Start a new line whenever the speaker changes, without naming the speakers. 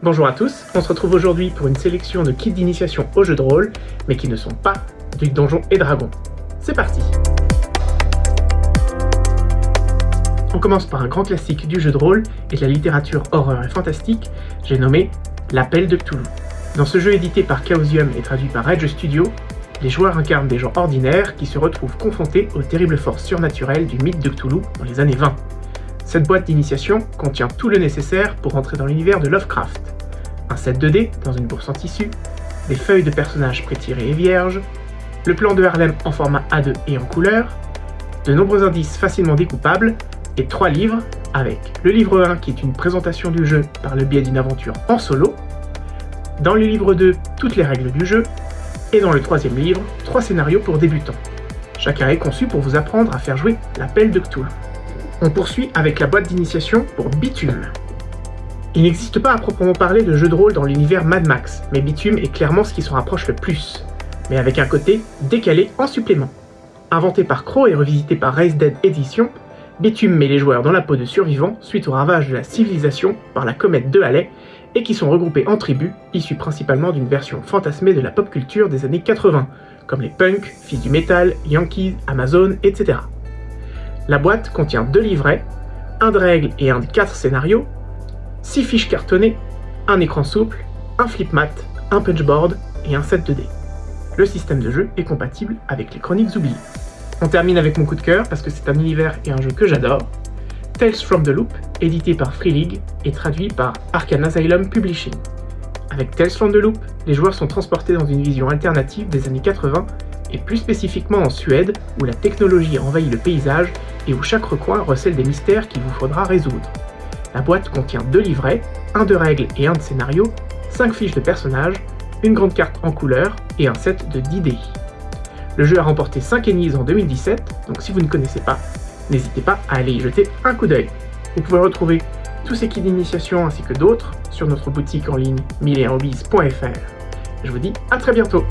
Bonjour à tous, on se retrouve aujourd'hui pour une sélection de kits d'initiation au jeu de rôle, mais qui ne sont pas du Donjon et Dragon. C'est parti On commence par un grand classique du jeu de rôle et de la littérature horreur et fantastique, j'ai nommé L'Appel de Cthulhu. Dans ce jeu édité par Chaosium et traduit par Edge Studio, les joueurs incarnent des gens ordinaires qui se retrouvent confrontés aux terribles forces surnaturelles du mythe de Cthulhu dans les années 20. Cette boîte d'initiation contient tout le nécessaire pour entrer dans l'univers de Lovecraft. Un set 2D dans une bourse en tissu, des feuilles de personnages pré-tirées et vierges, le plan de Harlem en format A2 et en couleur, de nombreux indices facilement découpables, et trois livres avec le livre 1 qui est une présentation du jeu par le biais d'une aventure en solo, dans le livre 2 toutes les règles du jeu, et dans le troisième livre, trois scénarios pour débutants. Chacun est conçu pour vous apprendre à faire jouer l'appel de Cthulhu. On poursuit avec la boîte d'initiation pour Bitume. Il n'existe pas à proprement parler de jeu de rôle dans l'univers Mad Max, mais Bitume est clairement ce qui s'en rapproche le plus, mais avec un côté décalé en supplément. Inventé par Crow et revisité par Race Dead Edition, Bitume met les joueurs dans la peau de survivants suite au ravage de la civilisation par la comète de Halley, et qui sont regroupés en tribus, issues principalement d'une version fantasmée de la pop culture des années 80, comme les punks, fils du metal, yankees, Amazon, etc. La boîte contient deux livrets, un de règles et un de quatre scénarios, six fiches cartonnées, un écran souple, un flip mat, un punchboard et un set 2D. Le système de jeu est compatible avec les chroniques oubliées. On termine avec mon coup de cœur parce que c'est un univers et un jeu que j'adore. Tales from the Loop, édité par Free League et traduit par Arcan Asylum Publishing. Avec Tales from the Loop, les joueurs sont transportés dans une vision alternative des années 80 et plus spécifiquement en Suède où la technologie envahit le paysage et où chaque recoin recèle des mystères qu'il vous faudra résoudre. La boîte contient deux livrets, un de règles et un de scénario, 5 fiches de personnages, une grande carte en couleur et un set de 10 dés. Le jeu a remporté 5 Ennies en 2017, donc si vous ne connaissez pas, n'hésitez pas à aller y jeter un coup d'œil. Vous pouvez retrouver tous ces kits d'initiation ainsi que d'autres sur notre boutique en ligne milleandhobbies.fr. Je vous dis à très bientôt